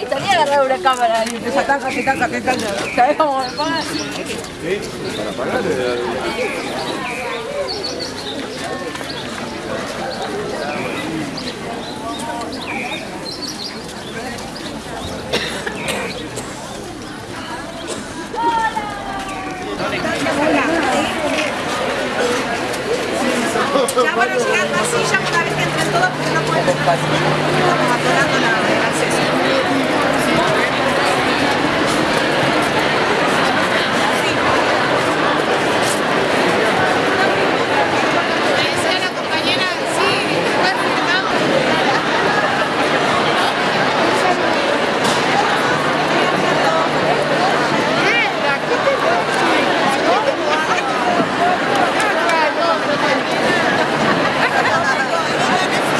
Estaría agarrar una cámara y empezar taca, que taca, que taca. ¿Sabes cómo me pagan? Para pagar. Ya van a llegar las sillas una vez que entren todos porque no pueden entrar. Estamos atorando la, el acceso. decía la いらっしゃいませ。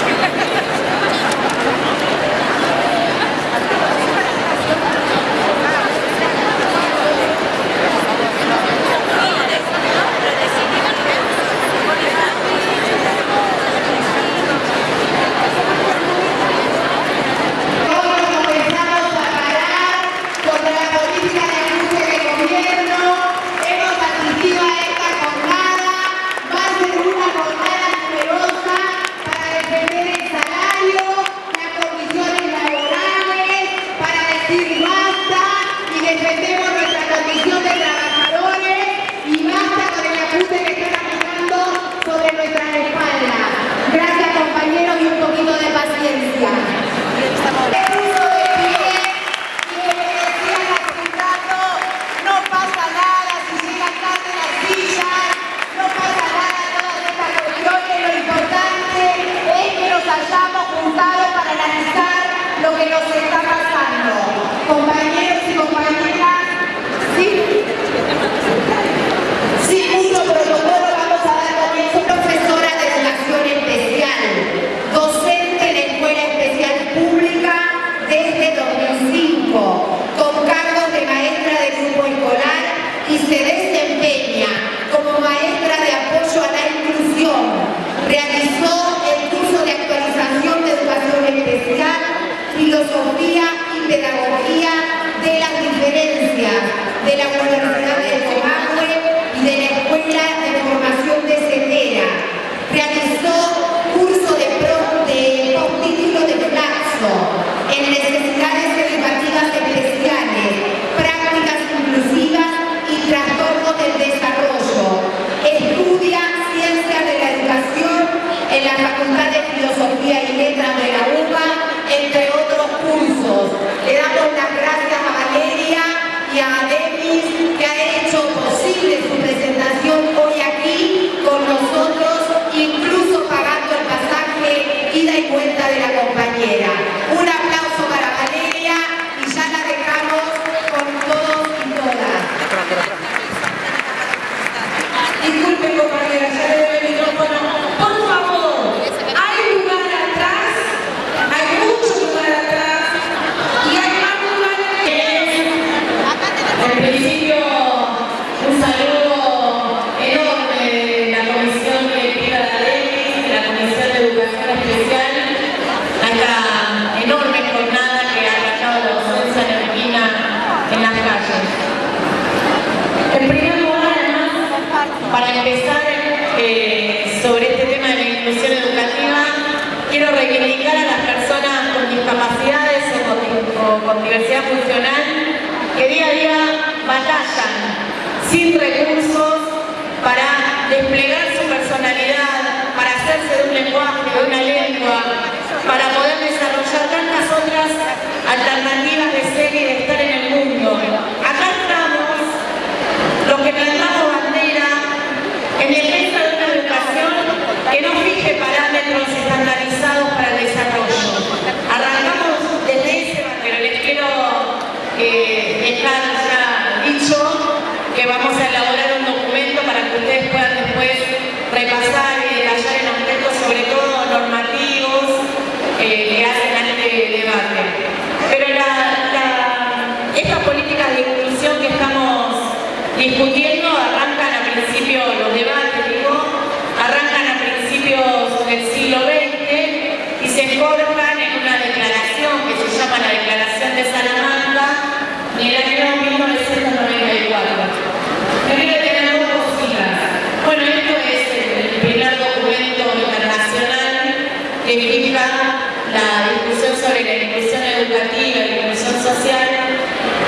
Educativa la inclusión social,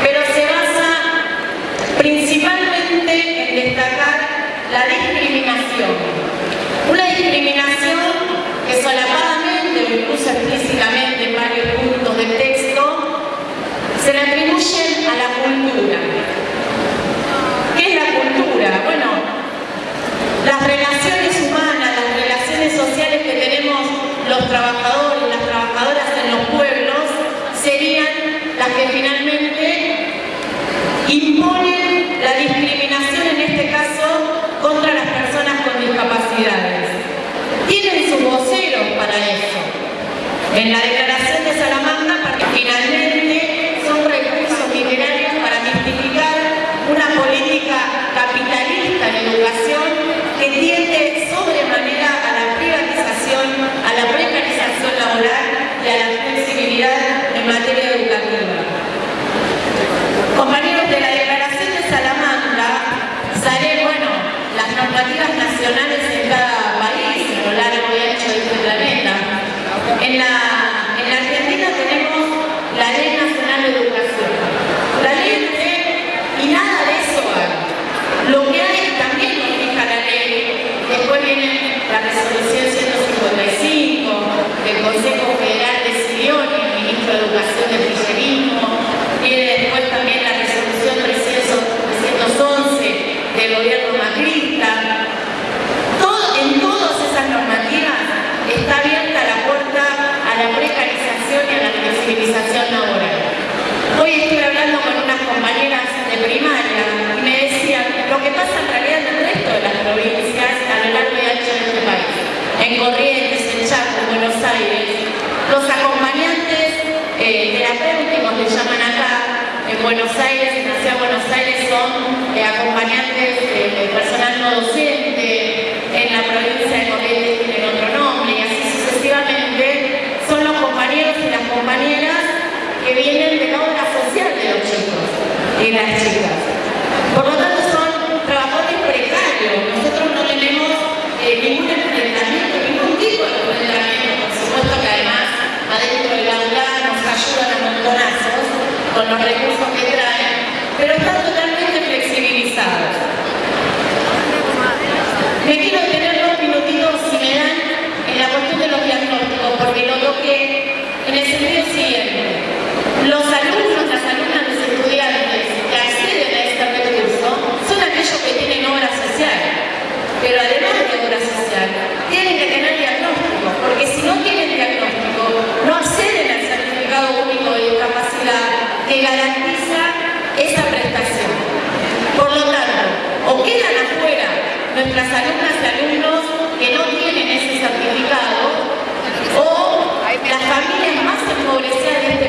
pero se basa principalmente en destacar la discriminación. Una discriminación que solapadamente o incluso explícitamente en varios puntos del texto se le atribuyen a la cultura. ¿Qué es la cultura? Bueno, las relaciones humanas, las relaciones sociales que tenemos los trabajadores, las trabajadoras en los pueblos, serían las que finalmente imponen la discriminación, en este caso, contra las personas con discapacidades. Tienen sus voceros para eso. En la declaración de Salamanca, finalmente son recursos literarios para mistificar una política capitalista en educación que tiende sobremanera a la privatización, a la precarización laboral y a la flexibilidad en materia normativas nacionales en cada país, a lo largo y ancho de este planeta. En la, en la Argentina tenemos la Ley Nacional de Educación. La ley de, y nada de eso hay. Lo que hay también lo fija la ley. Después viene la resolución 155 del Consejo Federal decidió el ministro de Educación del Kirchnerismo. Viene después también la resolución 311 del gobierno macrista. Todo- en todas esas normativas está abierta la puerta a la precarización y a la laboral. Hoy estuve hablando con unas compañeras de primaria y me decían lo que pasa en realidad en el resto de las provincias a lo largo y ancho de este país. En Corrientes, en Chaco, en Buenos Aires, los acompañantes eh, terapéuticos le llaman acá, en Buenos Aires, en la ciudad de Buenos Aires son eh, acompañantes de personal no docente, en la provincia de Corrientes tienen otro nombre y así sucesivamente son los compañeros y las compañeras que vienen de la obra social de los chicos y las chicas. Por lo tanto son trabajadores precarios, nosotros no tenemos eh, ningún enfrentamiento, ningún tipo de enfrentamiento, por supuesto que además adentro del aula nos ayudan a montonazos con los recursos que traen, pero están totalmente flexibilizados. Me quiero detener dos minutitos, si me dan, en la cuestión de los diagnósticos, porque lo toqué en el sentido siguiente. Los alumnos, las alumnas, los estudiantes que acceden a este recurso son aquellos que tienen obra social. Pero además de obra social, tienen que tener diagnóstico, porque si no tienen diagnóstico, no acceden al certificado único de discapacidad que garantiza esa prestación. Por lo tanto, o quedan afuera nuestras alumnas y alumnos Yes, sir.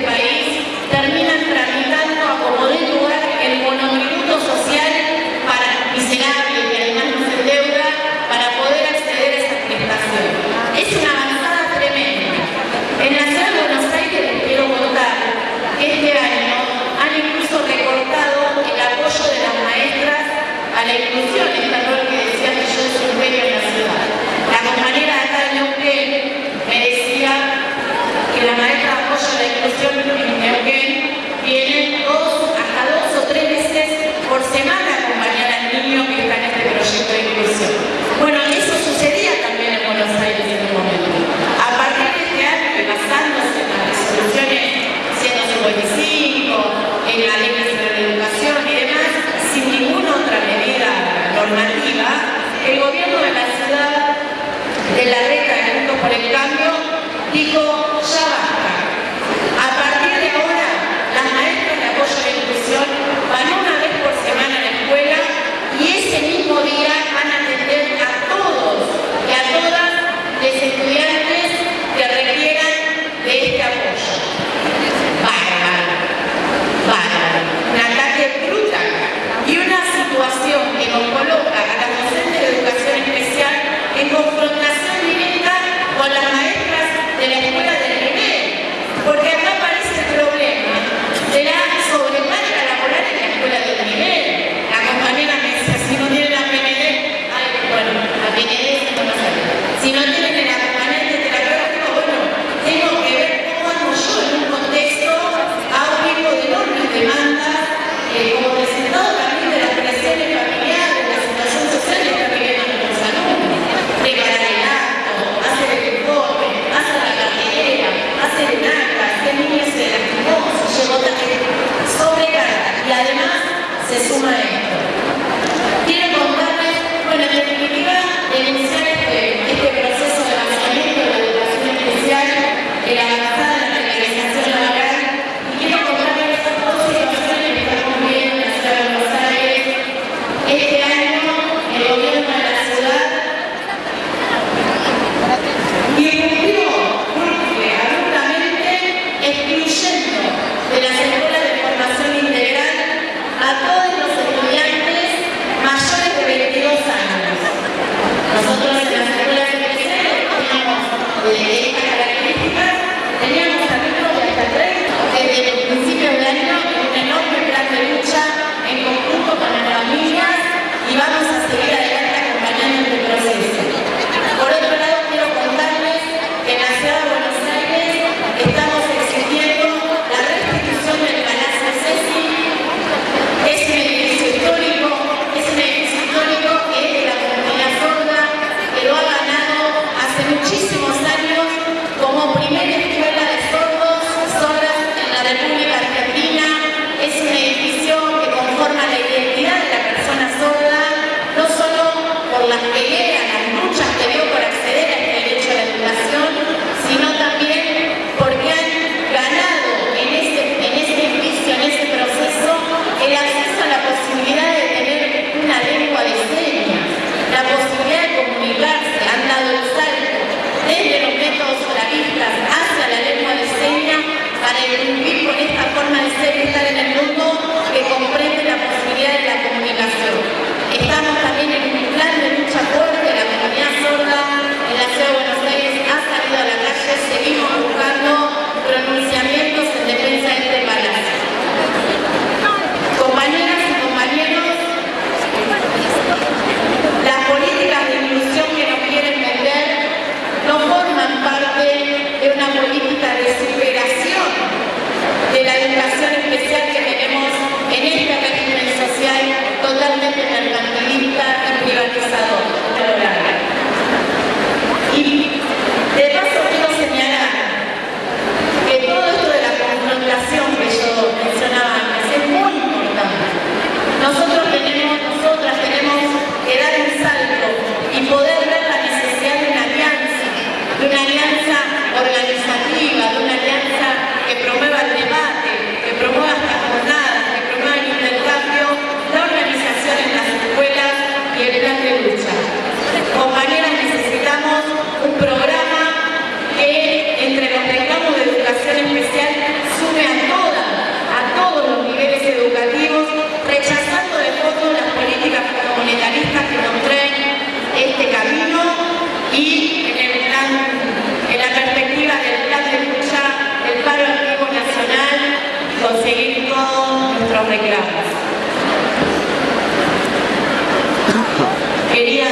Quería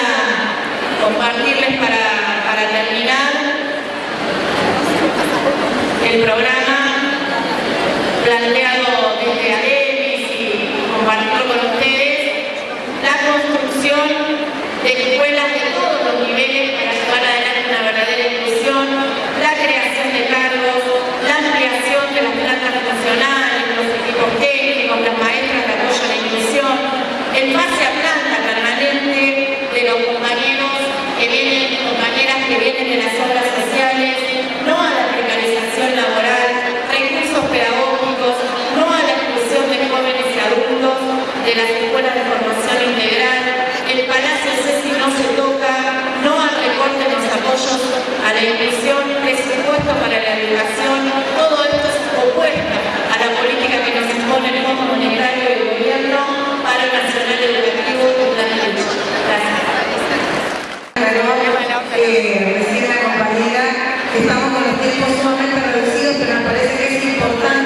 compartirles para, para terminar el programa planteado desde ADEMIS y compartirlo con ustedes, la construcción de escuelas de todos los niveles para llevar adelante una verdadera inclusión, la creación de cargos, la ampliación de las plantas funcionales, los equipos técnicos, las maestras de apoyo a la inclusión, en base a planta permanente de los compañeros que vienen, compañeras que vienen de las obras sociales, no a la precarización laboral, recursos pedagógicos, no a la exclusión de jóvenes y adultos de las escuelas de formación integral, el Palacio Ceci no se toca, no al recorte de los apoyos a la inclusión, presupuesto para la educación, todo esto es opuesto a la eh, recién la compañera, estamos con los tiempos sumamente reducidos, pero me parece que es importante.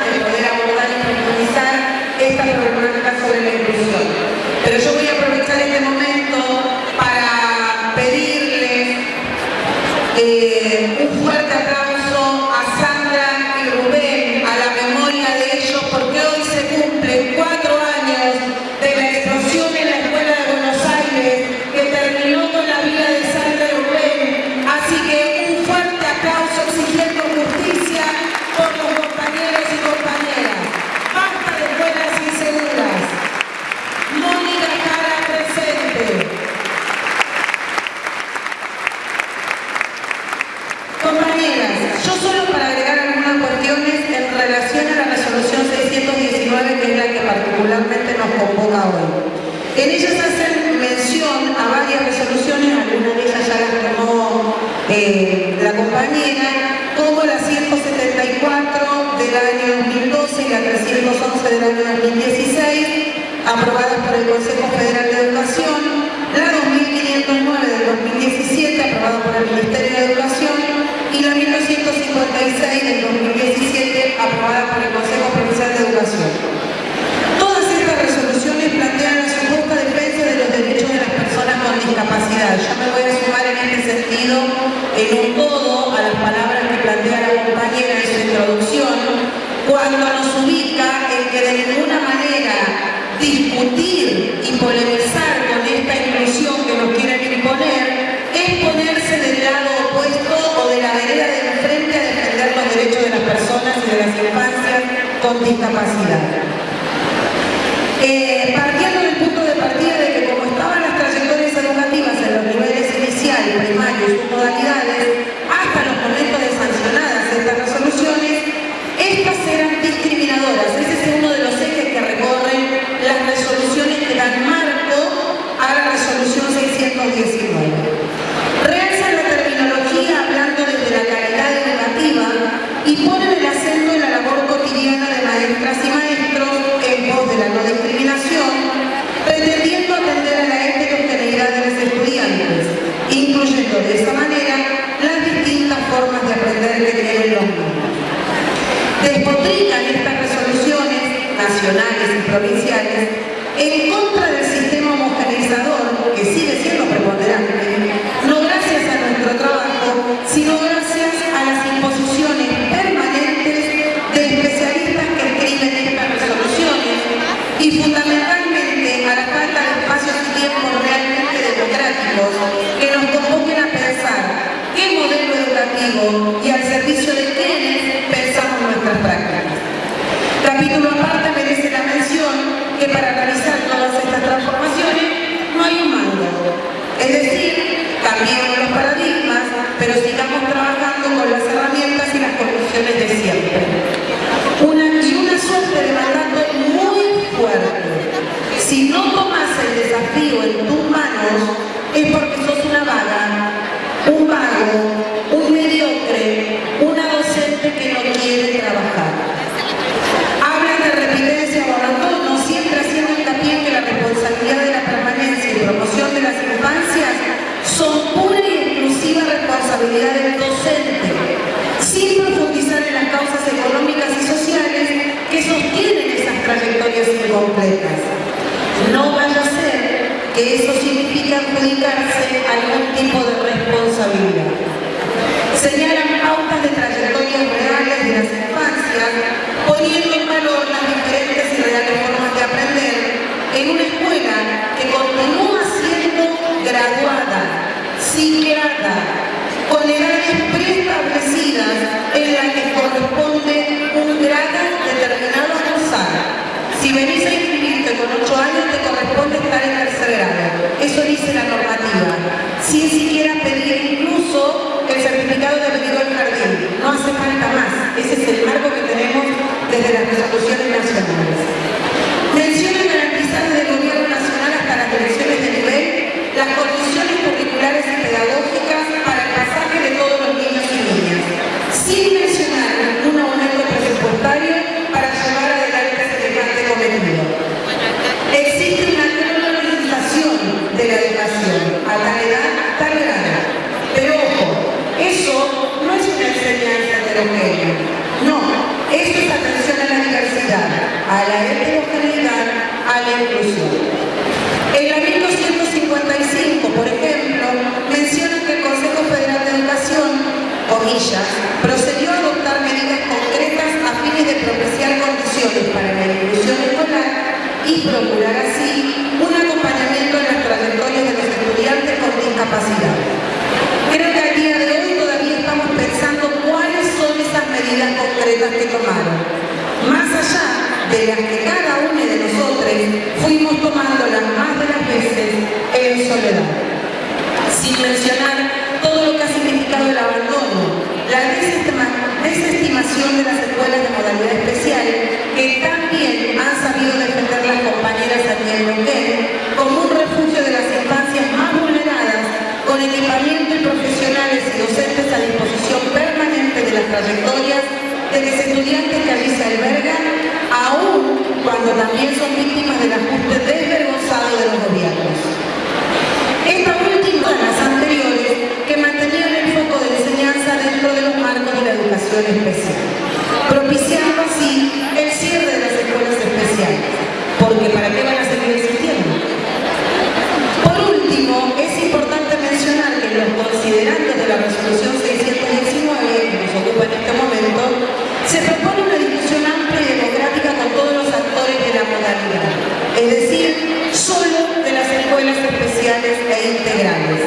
la modalidad, es decir, solo de las escuelas especiales e integrales,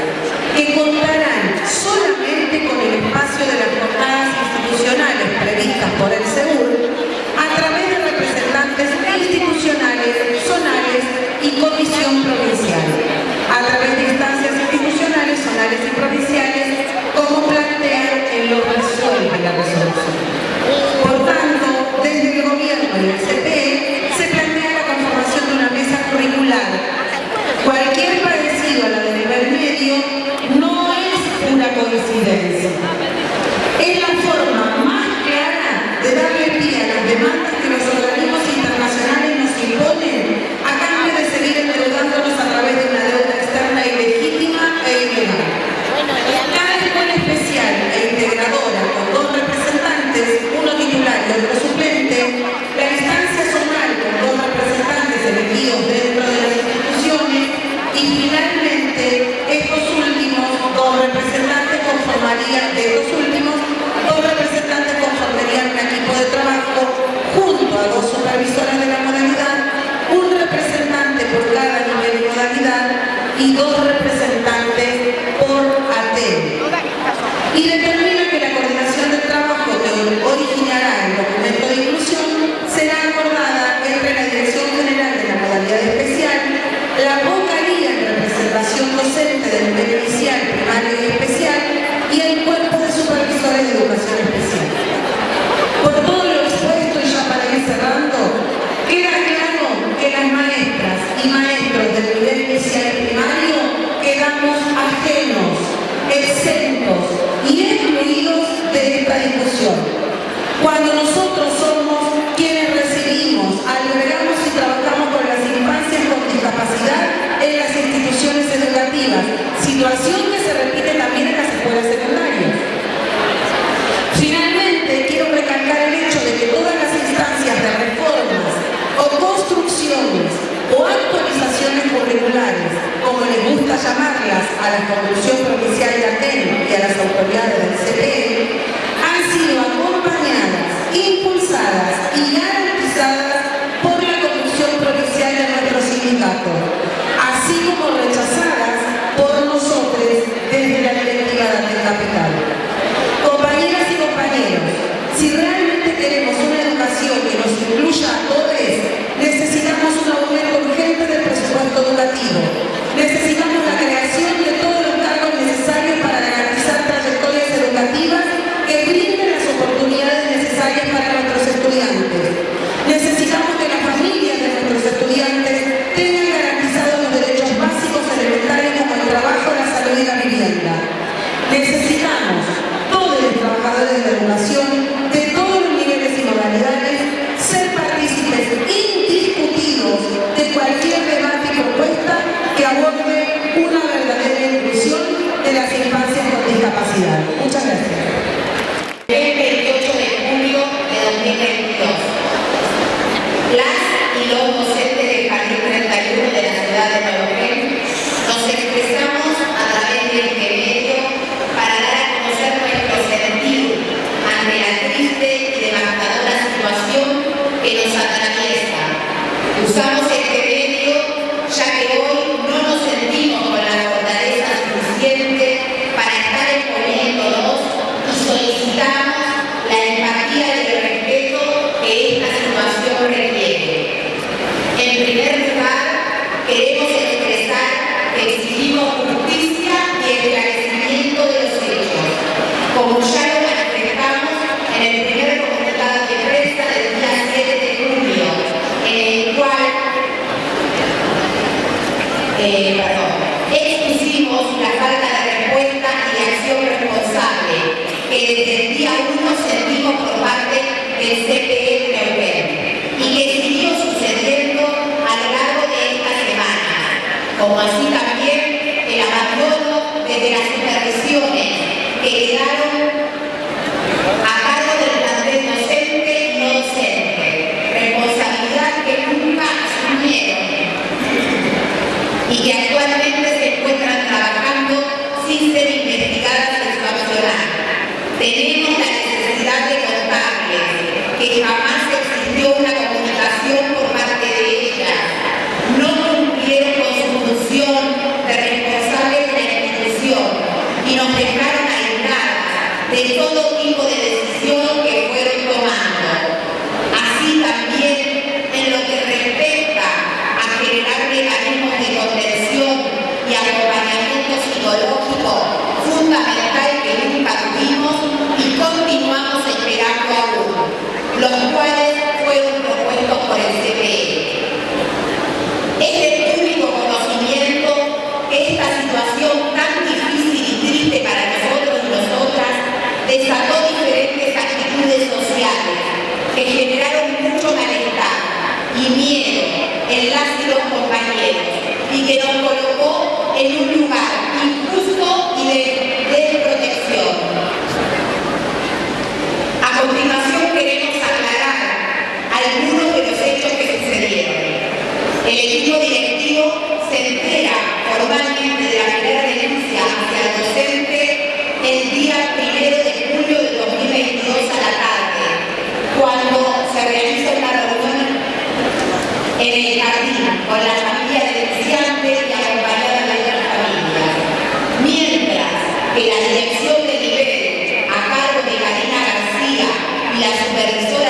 que contarán solamente con el espacio de las jornadas institucionales previstas por el seguro eh, perdón, exclusivos, la falta de respuesta y de acción responsable que desde el día algunos sentimos por parte del CPE Neuquén y que siguió sucediendo a lo largo de esta semana, como así también realización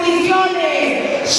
nuestras condiciones,